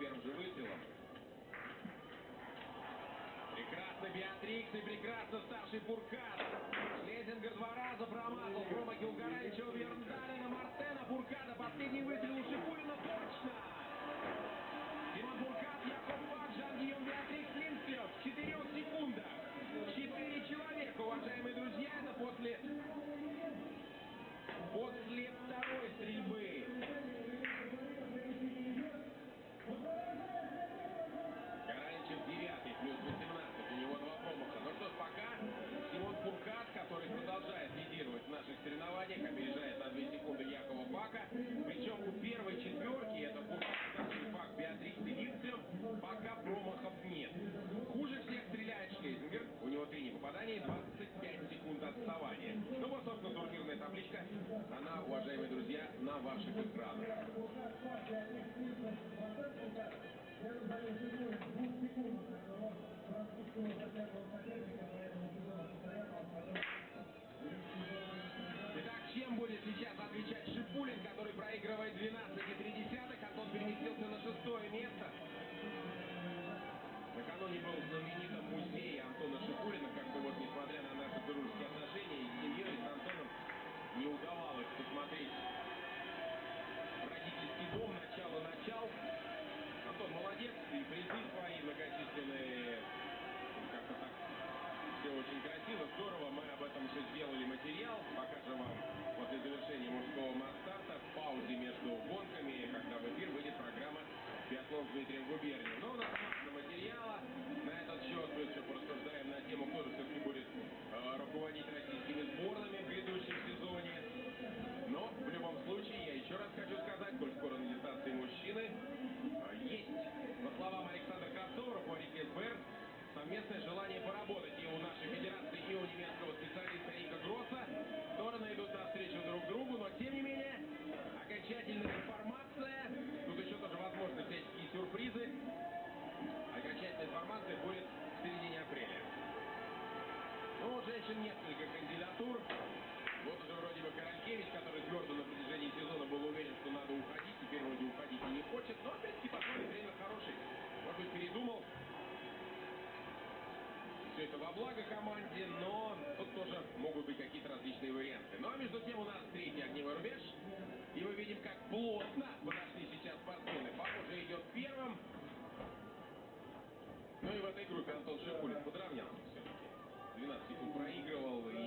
первым же выстрелом. Прекрасно Беатрикс и прекрасно ставший Буркат. Лезингер два раза промазал. промаки у Гаралича, у Верндалина, Мартена, Бурката. Последний выстрел у Шипулина точно. Тимон Буркат, Яков Пак, Жан-Гийом Беатрикс Линстрев. В четырех секундах. Четыре человека, уважаемые друзья. Это после... После Everybody, what you doing? Дмитрием Губернием. Но у нас... дальше несколько кандидатур. Вот уже вроде бы Королькевич, который твердо на протяжении сезона был уверен, что надо уходить. Теперь вроде уходить и не хочет. Но опять-таки подходит время хороший. Может быть, передумал. Все это во благо команде, но тут тоже могут быть какие-то различные варианты. Ну а между тем у нас третий огневой рубеж. И мы видим, как плотно подошли сейчас спортсмены. уже идет первым. Ну и в этой группе Антон Шипулин. Канадских он проигрывал.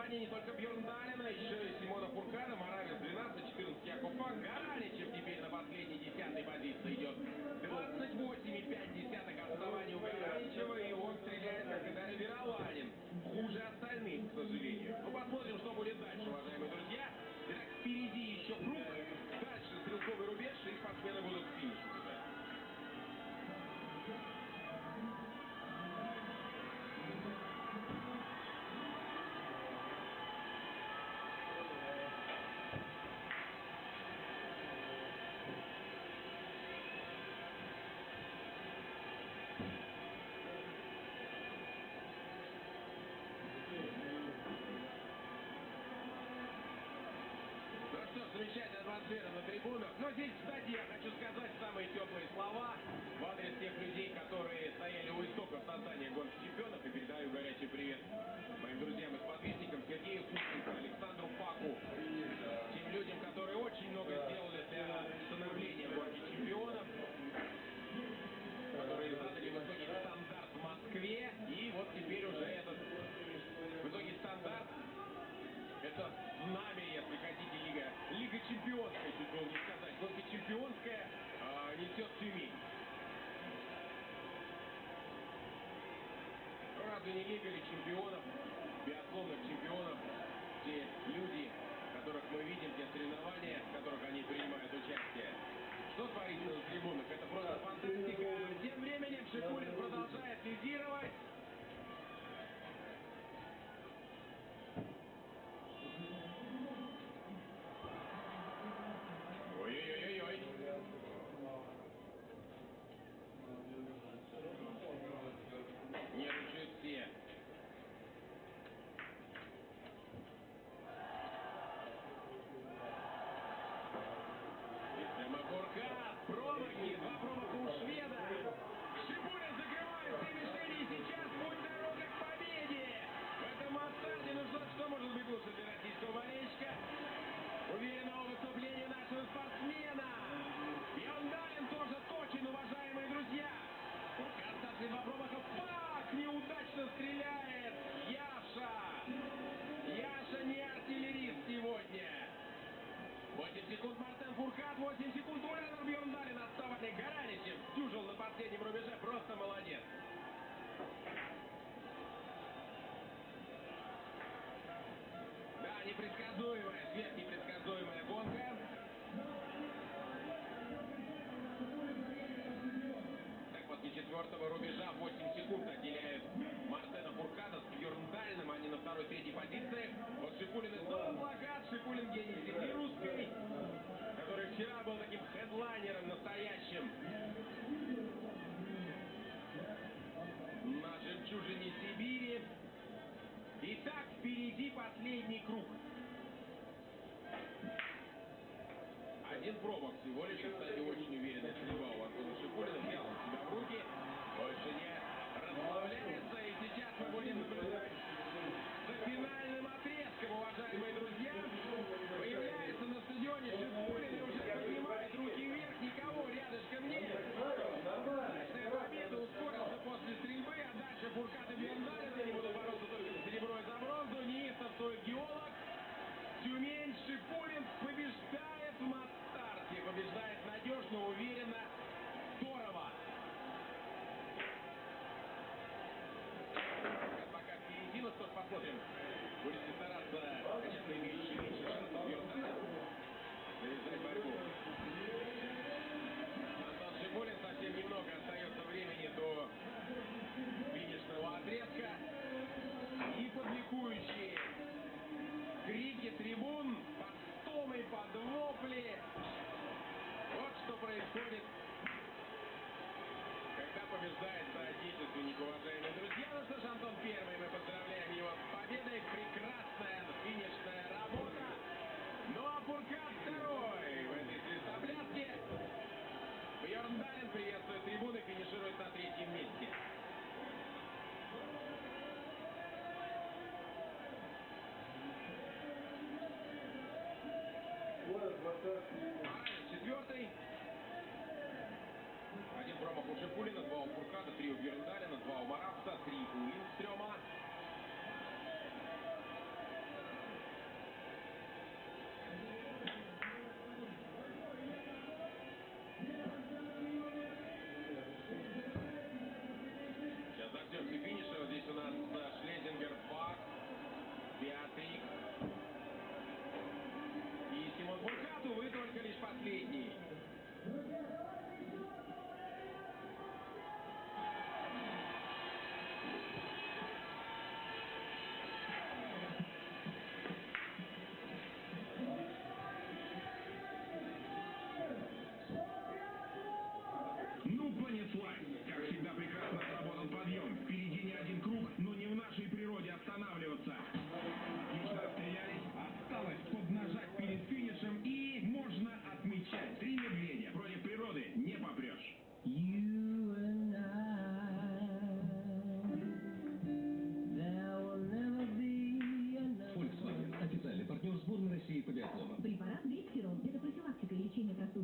компании не только Бьерн Далин, еще и Симона Фуркана, Моравец 12, 14 Якуб Гарри. Атмосфера на трибунах. Но здесь, кстати, я хочу сказать самые теплые слова в адрес тех людей, которые стояли у истоков создания гонки чемпионов. И передаю горячий привет моим друзьям и подписчикам Сергею Кученко, Александру Паку, тем людям, которые очень много сделали для становления гонки чемпионов, которые задали высокий стандарт в Москве. И вот теперь уже этот высокий стандарт это знамя, Чемпионская, чуть было сказать. Гонка Чемпионская э, несет Тюмень. Разве не Лига ли чемпионов, биатлонных чемпионов, те люди, которых мы видим, те соревнования, в которых они принимают участие. Что творится на трибунах? Это просто фантастика. Тем временем Шипулин продолжает лидировать. Непредсказуемая, сверхнепредсказуемая гонка. Так, после четвертого рубежа 8 секунд отделяют Мартена Фуркада с Бьерндальным. Они на второй, третьей позиции. Вот Шипулин и снова плакат. Шипулин гений земли русской, который вчера был таким хедлайнером настоящим. На жемчужине Сибири. Итак, впереди последний круг. Один промах всего лишь, кстати, очень посмотрим. Будет стараться, конечно, меньше шансов Бьерндалин навязать борьбу. Антон Шипулин совсем немного остается времени до финишного отрезка. И публикующие крики трибун, под стомы, под вопли. Вот что происходит, когда побеждает соотечественник, уважаемые друзья. Ну что ж, Антон первый, мы четвертый. Один промах у Шипулина, два у Фуркада, три у Бьерндалина, два у Маравца, три у Линдстрёма. Препарат Дексерон. Это профилактика и лечение простуды.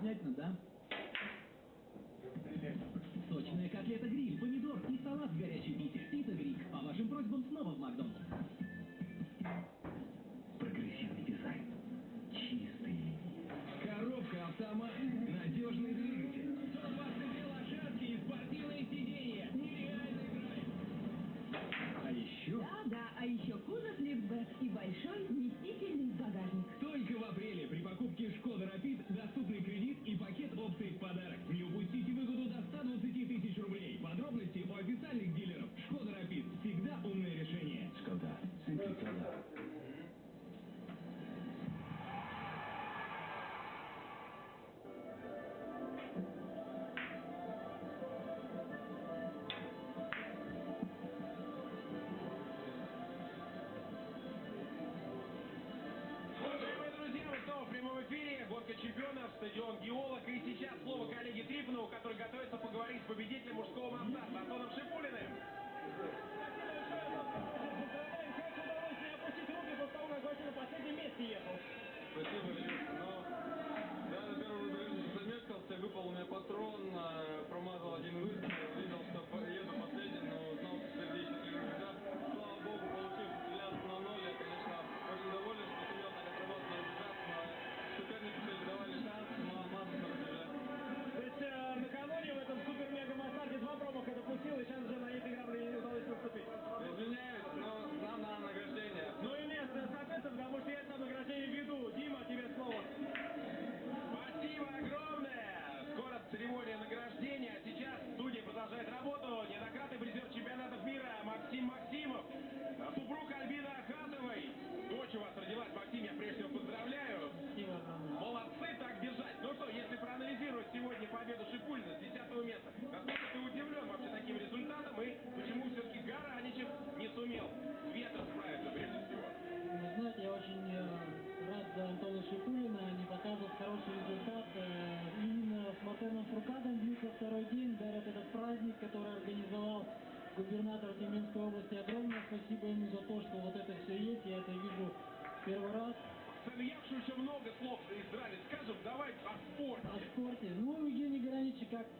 Обязательно, да? Сочная котлета гриль, помидор и салат в горячей пите. Пицца гриль. По вашим просьбам снова в Макдональдс. Прогрессивный дизайн. Чистый. Коробка автомат. Надежный двигатель. 122 лошадки и спортивные сиденья. Нереальный драйв. А еще... Да, да, а еще кузов лифтбэк и большой вместительный багажник. Только в апреле при покупке Шкода Рапид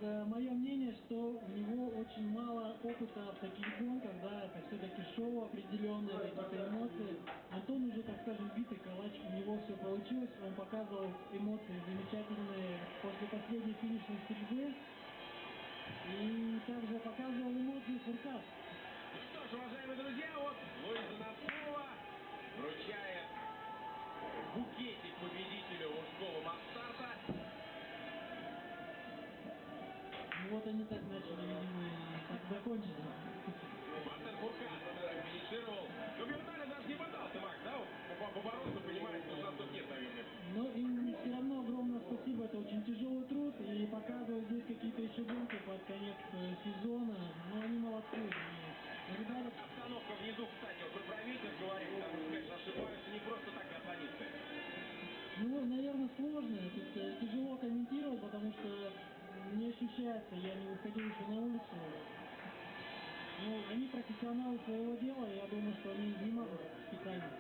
Э, мое мнение, что у него очень мало опыта в таких гонках, да, это все-таки шоу определенное, какие-то эмоции. Антон уже, так скажем, битый калач, у него все получилось, он показывал эмоции замечательные после последней финишной стрельбы. И также показывал эмоции Фуркаш. касается, я не выходил еще на улицу. Ну, они профессионалы своего дела, я думаю, что они не могут специально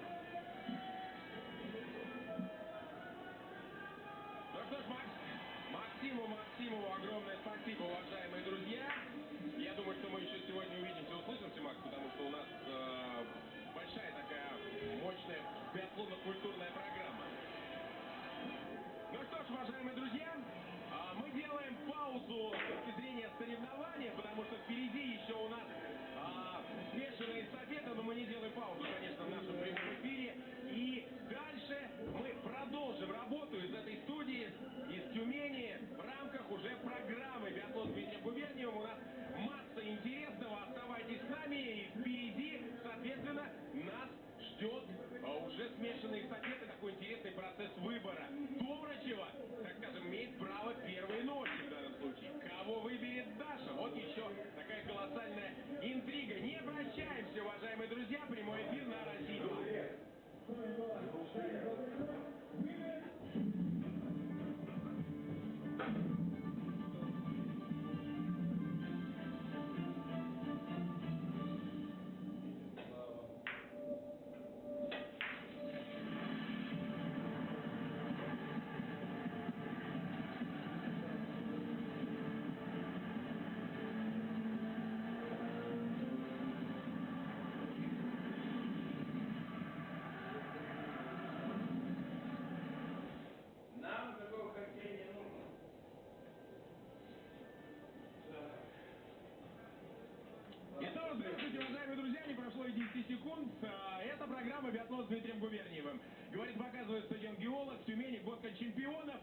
секунд. А, это программа «Биатлон» с Дмитрием Губерниевым. Говорит, показывает стадион «Геолог» в Тюмени, год чемпионов.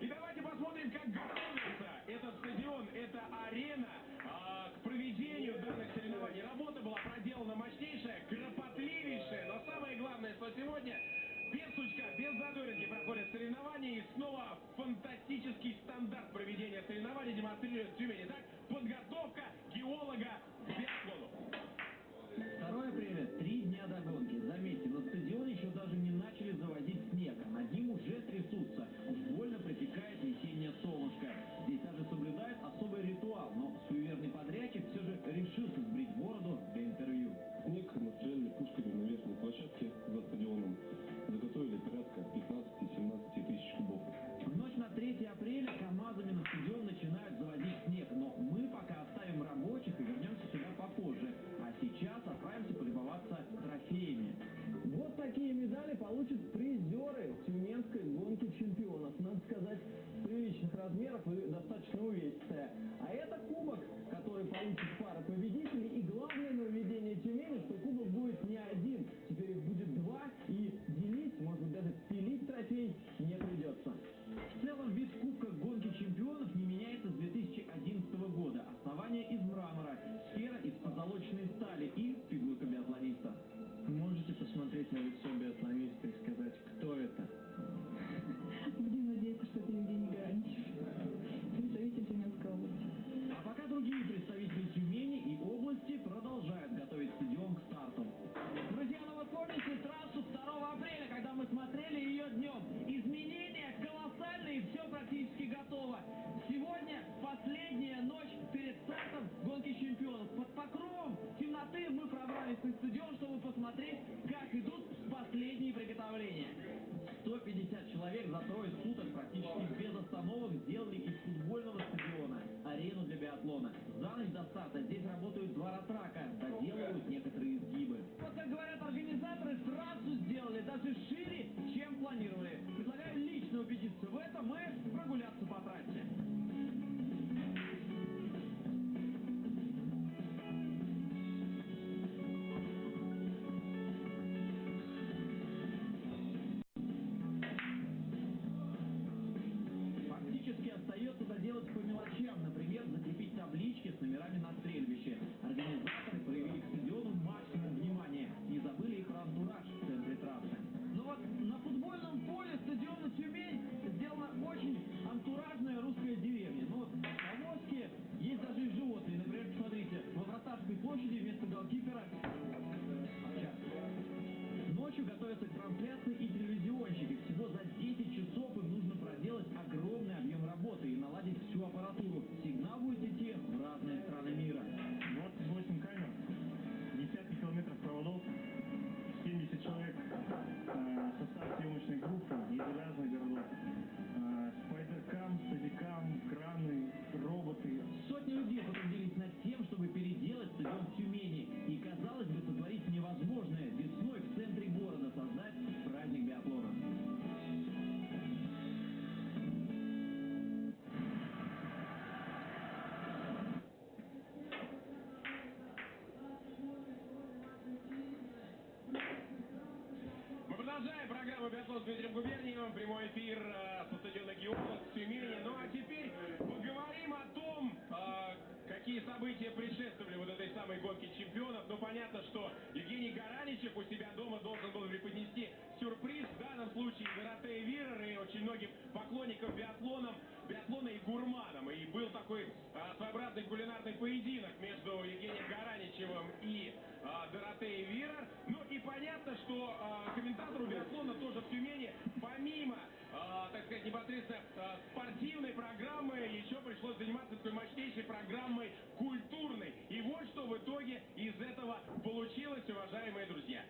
И давайте посмотрим, как готовится этот стадион, эта арена а, к проведению данных соревнований. Работа была проделана мощнейшая, кропотливейшая, но самое главное, что сегодня без сучка, без задоринки проходят соревнования. И снова фантастический стандарт проведения соревнований демонстрирует Тюмень. Так, подготовка геолога медали получат призеры тюменской гонки чемпионов. Надо сказать, приличных размеров и достаточно увесистая. А это кубок, который получит пара победителей. И главное нововведение Тюмени, что кубок будет не один. Теперь их будет два. И делить, может быть, даже пилить трофей не придется. В целом, вид кубка гонки чемпионов не меняется с 2011 года. Основание из мрамора, сфера из позолоченной стали и помимо, э, так сказать, непосредственно э, спортивной программы, еще пришлось заниматься такой мощнейшей программой культурной. И вот что в итоге из этого получилось, уважаемые друзья.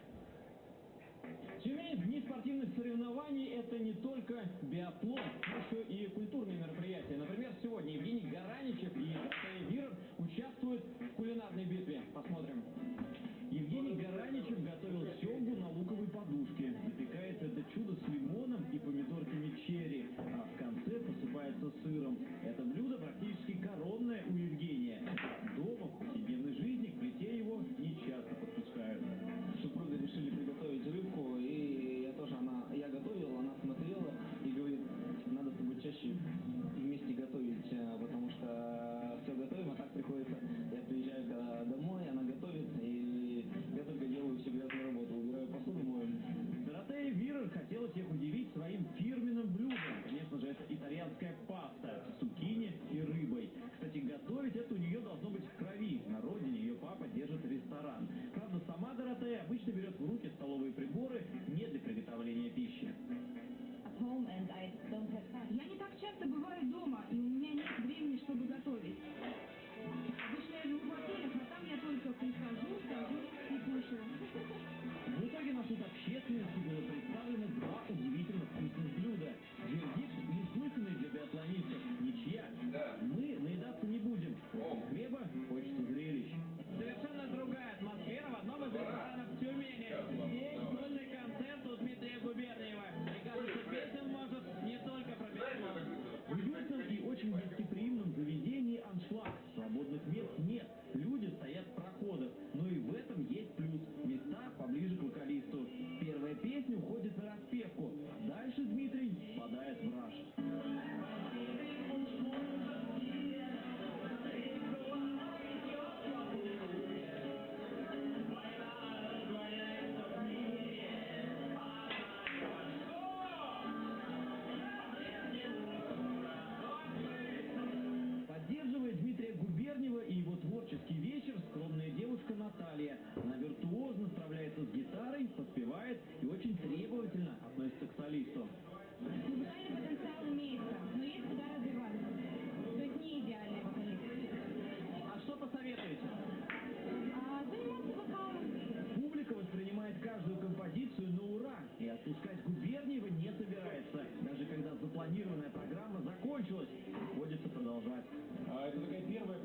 Тюмень в дни спортивных соревнований – это не только биатлон, но еще и культурные мероприятия. Например, сегодня Евгений Гараничев и Датей Виров участвуют в кулинарной битве. Посмотрим. сыром. Это Обычно берет в руки Первое,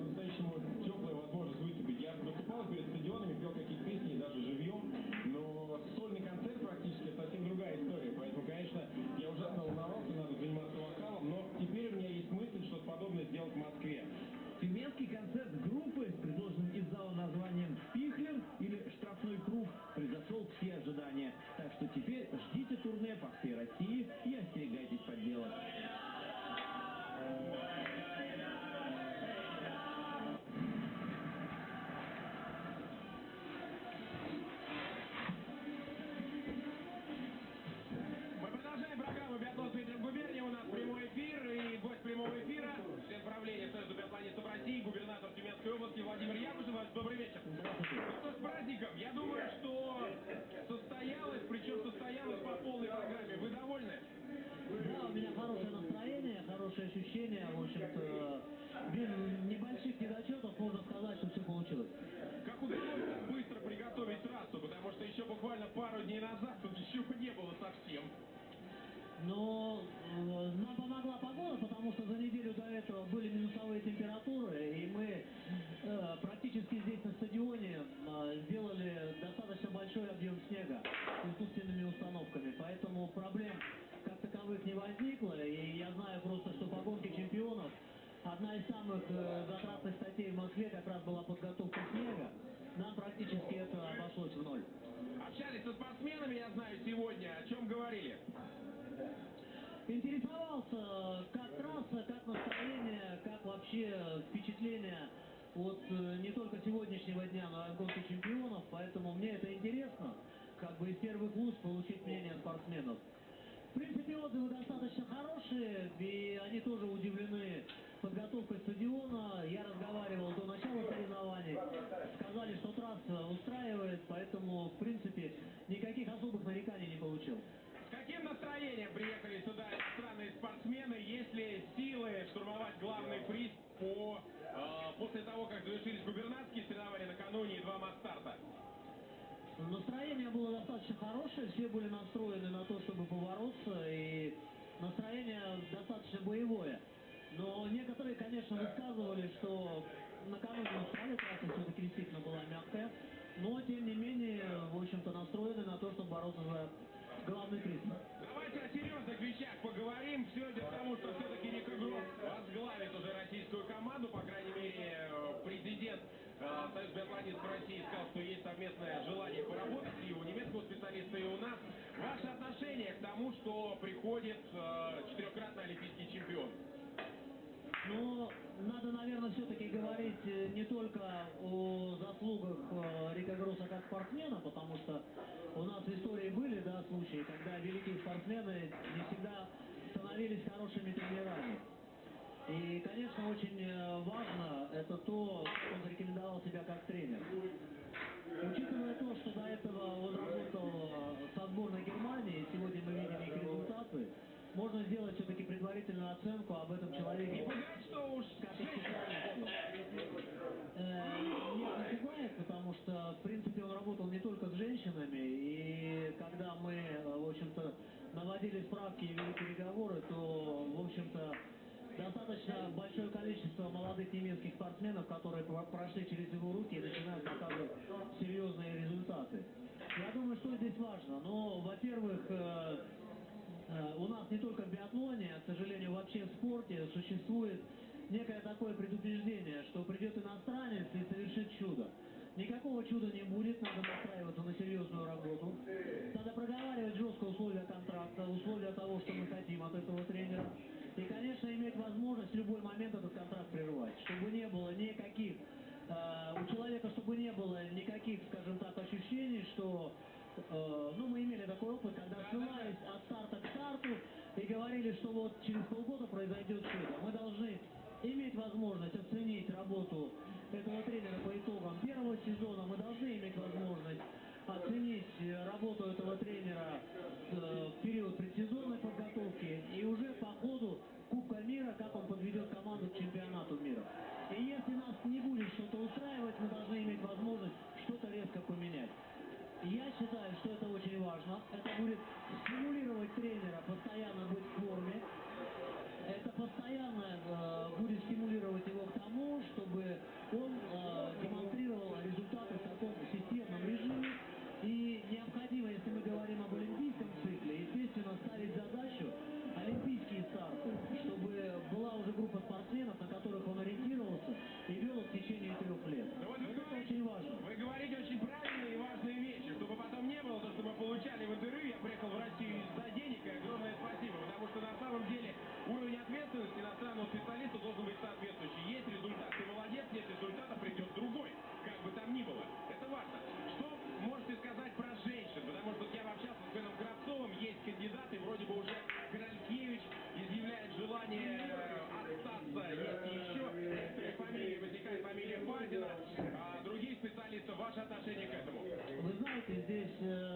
no только о заслугах э, Рика как спортсмена, потому что у нас в истории были да, случаи, когда великие спортсмены не всегда становились хорошими тренерами. И, конечно, очень э, важно это то, он зарекомендовал себя как тренер. Учитывая то, что до этого он работал со сборной Германии, сегодня мы видим их результаты, можно сделать все-таки предварительную оценку об этом человеке. Не пугает, что уж как и специалисте. Э, Нет, не пугает, потому что, в принципе, он работал не только с женщинами, и когда мы, э, в общем-то, наводили справки и вели переговоры, то, в общем-то, достаточно большое количество молодых немецких спортсменов, которые про- прошли через его руки и начинают показывать серьезные результаты. Я думаю, что здесь важно. Ну, во-первых, э, э, у нас не только в биатлоне, а, к сожалению, вообще в спорте существует некое такое предупреждение, что придет иностранец и совершит чудо. Никакого чуда не будет, надо настраиваться на серьезную работу. Надо проговаривать жестко условия контракта, условия того, что мы хотим от этого тренера. И, конечно, иметь возможность в любой момент этот контракт прервать, чтобы не было никаких, э, у человека, чтобы не было никаких, скажем так, ощущений, что Э, ну, мы имели такой опыт, когда ссылались от старта к старту и говорили, что вот через полгода произойдет чудо. Мы должны иметь возможность оценить работу этого тренера по итогам первого сезона. Мы должны иметь возможность оценить э, работу этого тренера э, в период предсезонной подготовки и уже по ходу Кубка мира, как он подведет команду к чемпионату мира. И если нас не будет что-то устраивать, мы должны иметь возможность что-то резко поменять. Я считаю, что это очень важно. Это будет стимулировать тренера постоянно быть в форме. Это постоянно э, будет стимулировать Krishna.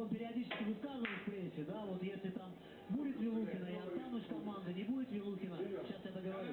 Он периодически высказывает в прессе, да, вот если там будет Вилухина, я останусь в команде, не будет Вилухина, сейчас я договорю,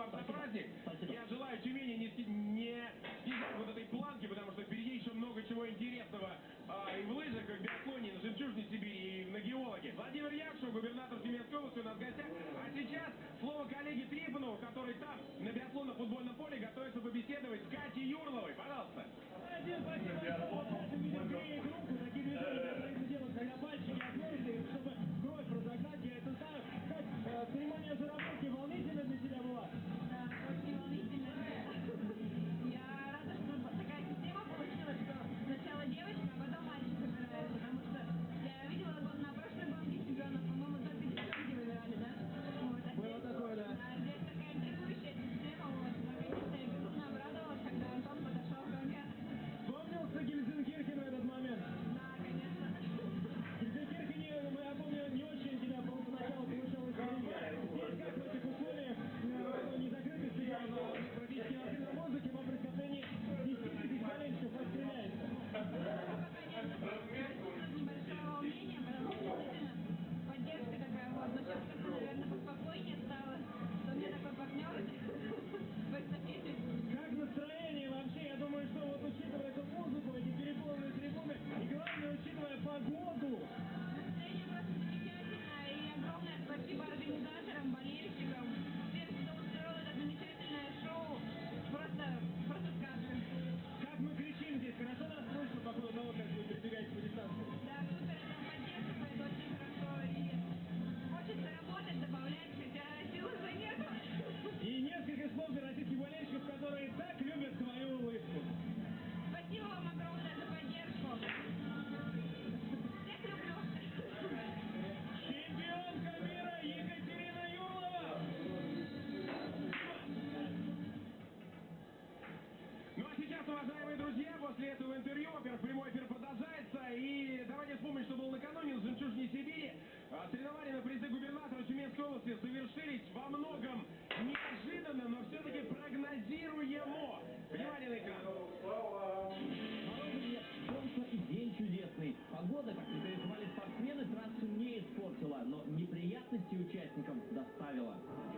вам за праздник. Я желаю Тюмени не, не снижать вот этой планки, потому что впереди еще много чего интересного а, и в лыжах, и в биатлоне, и на Жемчужной Сибири, и на геологе. Владимир Якшу, губернатор Тюменской области, у нас в гостях. А сейчас слово коллеге Трипанову, который там, на биатлонно-футбольном поле, готовится после этого интервью. Во-первых, прямой эфир продолжается. И давайте вспомним, что было накануне в Жемчужине Сибири. А, Соревнования на призы губернатора Тюменской области совершились во многом неожиданно, но все-таки прогнозируемо. Внимание на экран. Солнце и день чудесный. Погода, как рекомендовали спортсмены, трассу не испортила, но неприятности участникам доставила.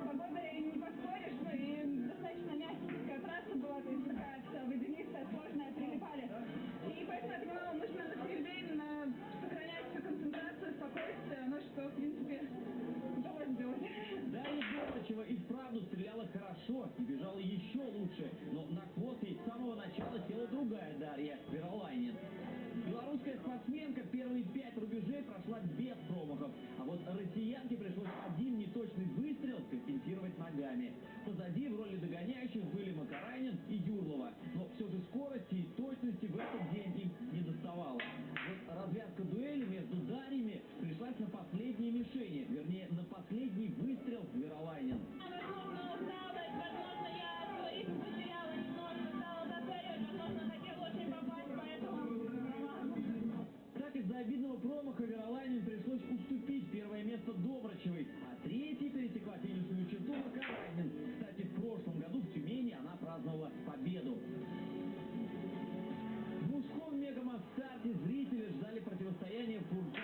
Погода Кирова и вправду стреляла хорошо и бежала еще лучше. Но на квоте с самого начала села другая Дарья Веролайнин. Белорусская спортсменка первые пять праздновала победу. В мужском мегамастарте зрители ждали противостояния фургона.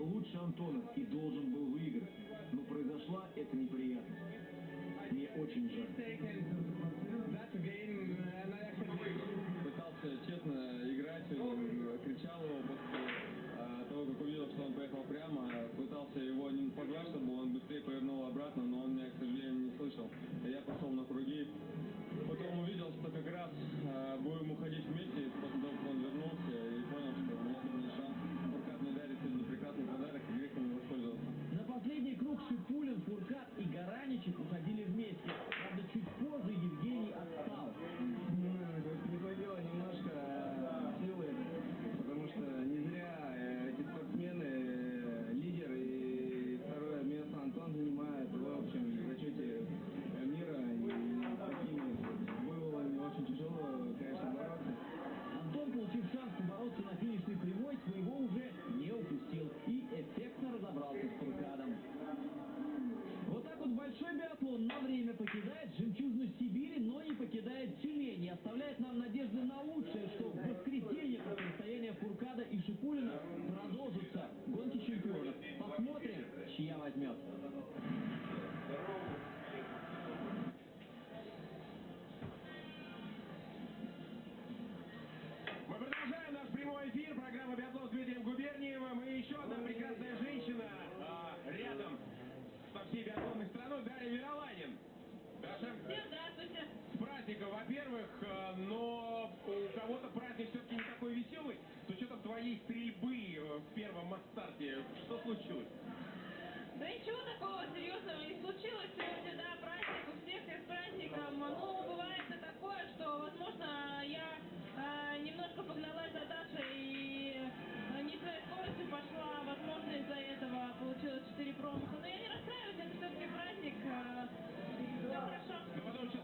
лучше Антона и должен был выиграть, но произошла эта неприятность. Мне очень жаль. Пытался честно играть, э, кричал его после э, того, как увидел, что он поехал прямо, пытался его не позвать, чтобы он быстрее повернул обратно, но он меня, к сожалению, не слышал. Я пошел на круги, потом увидел, что как раз э, будем уходить México. But 4 бронзы. Но я не расстраиваюсь, это все-таки праздник. Э, Все хорошо.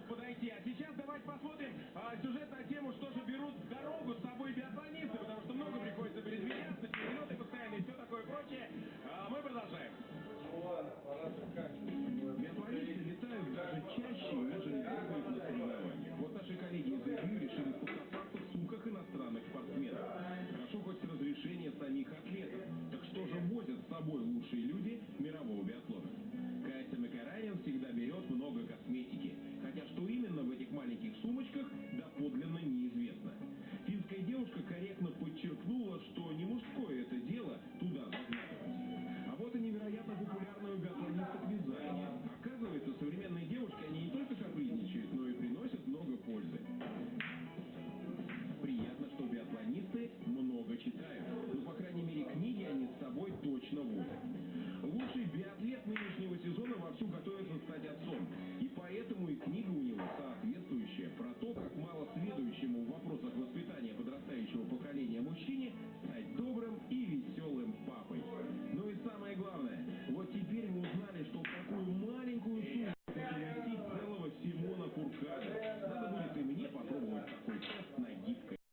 мог подойти. А сейчас давайте посмотрим а, сюжет на тему, что же берут в дорогу с собой биатлонисты, потому что много приходится передвигаться, перелеты и все такое прочее. А, мы продолжаем. Биатлонисты летают даже чаще, нежели бегают на соревнованиях. Вот наши коллеги из ИГЮ решили покопаться в сумках иностранных спортсменов. Хорошо хоть разрешение самих атлетов. Так что же возят с собой лучшие люди Sul 14.